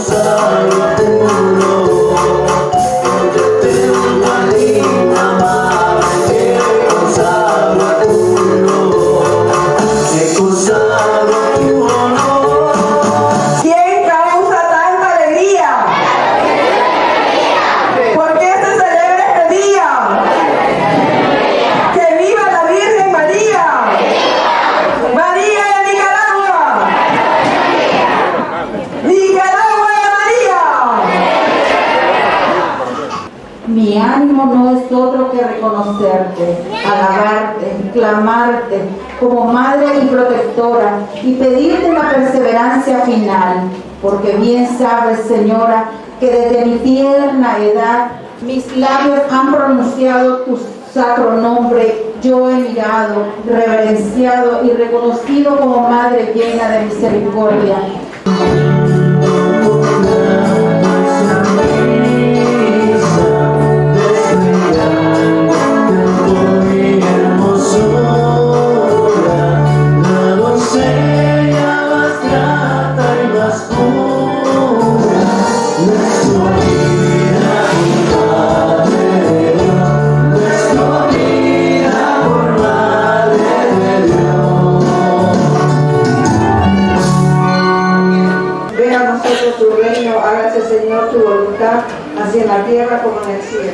sorry. Mi ánimo no es otro que reconocerte, alabarte, clamarte como madre y protectora y pedirte la perseverancia final, porque bien sabes, Señora, que desde mi tierna edad mis labios han pronunciado tu sacro nombre, yo he mirado, reverenciado y reconocido como madre llena de misericordia. Señor tu voluntad, así en la tierra como en el cielo.